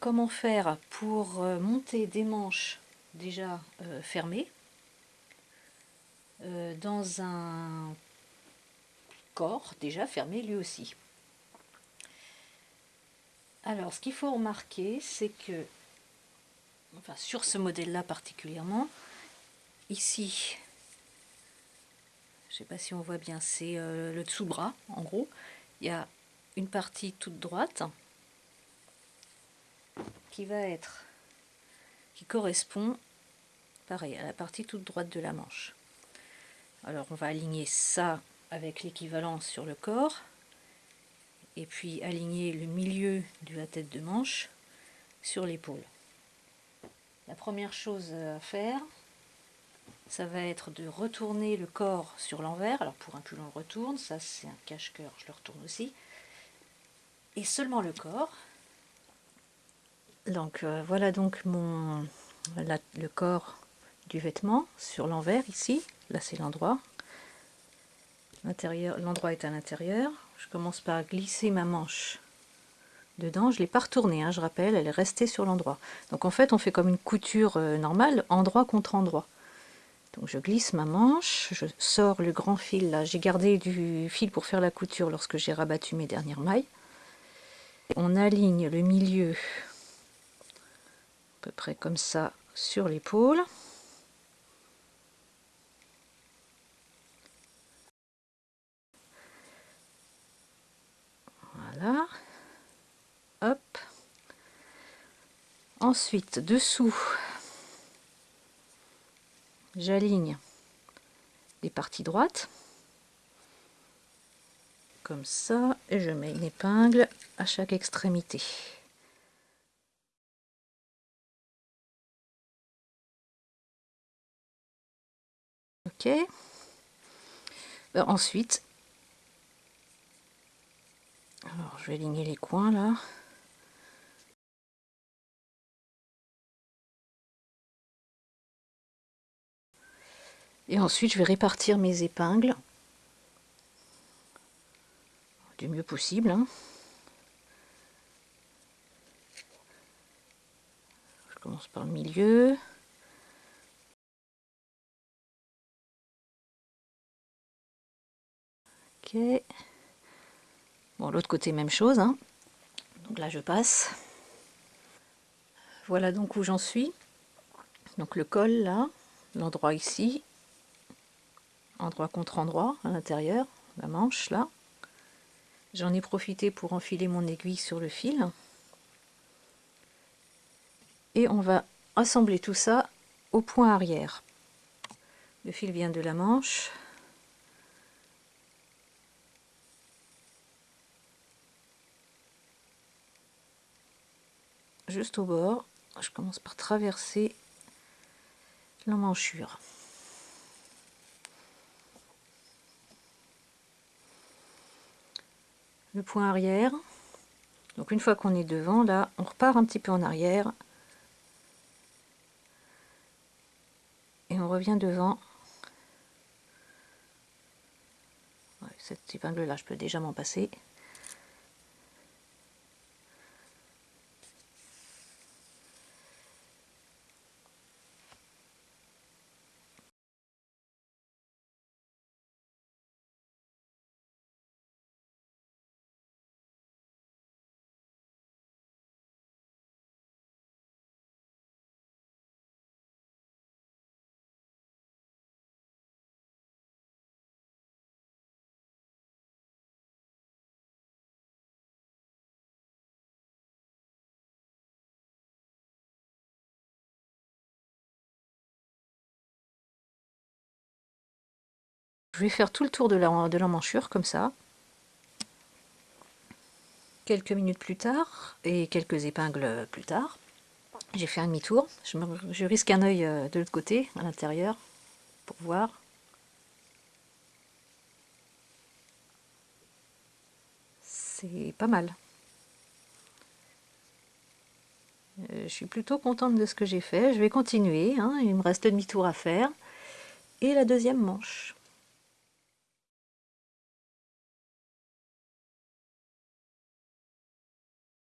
comment faire pour euh, monter des manches déjà euh, fermées euh, dans un corps déjà fermé lui aussi? Alors ce qu'il faut remarquer c'est que sur ce modèle là particulièrement ici je sais pas si on voit bien c'est le dessous-bras en gros il y a une partie toute droite qui va être qui correspond pareil à la partie toute droite de la manche. Alors on va aligner ça avec l'équivalent sur le corps et puis aligner le milieu de la tête de manche sur l'épaule. La première chose à faire ça va être de retourner le corps sur l'envers. Alors pour un plus long retourne ça c'est un cache-cœur je le retourne aussi. Et seulement le corps donc euh, voilà donc le corps du vêtement sur l'envers ici. Là c'est l'endroit. L'endroit est à l'intérieur. Je commence par glisser ma manche dedans. Je l'ai pas retournée, hein, je rappelle, elle est restée sur l'endroit. Donc en fait on fait comme une couture euh, normale, endroit contre endroit. Donc je glisse ma manche, je sors le grand fil là. J'ai gardé du fil pour faire la couture lorsque j'ai rabattu mes dernières mailles. On aligne le milieu peu près comme ça sur l'épaule. Voilà. Hop. Ensuite, dessous, j'aligne les parties droites. Comme ça. Et je mets une épingle à chaque extrémité. Ok. Ben, ensuite, alors je vais aligner les coins là. Et ensuite, je vais répartir mes épingles du mieux possible. Hein. Je commence par le milieu. Bon, l'autre côté, même chose. Hein. Donc là, je passe. Voilà donc où j'en suis. Donc le col, là. L'endroit ici. Endroit contre endroit, à l'intérieur. La manche, là. J'en ai profité pour enfiler mon aiguille sur le fil. Et on va assembler tout ça au point arrière. Le fil vient de la manche. Juste au bord. Je commence par traverser l'emmanchure. Le point arrière. Donc une fois qu'on est devant, là, on repart un petit peu en arrière. Et on revient devant. cette épingle là, je peux déjà m'en passer. Je vais faire tout le tour de l'emmanchure comme ça. Quelques minutes plus tard, et quelques épingles plus tard, j'ai fait un demi-tour. Je, risque un œil euh, de l'autre côté, à l'intérieur, pour voir. C'est pas mal. Euh, je suis plutôt contente de ce que j'ai fait. Je vais continuer, hein. il me reste demi-tour à faire. Et la deuxième manche.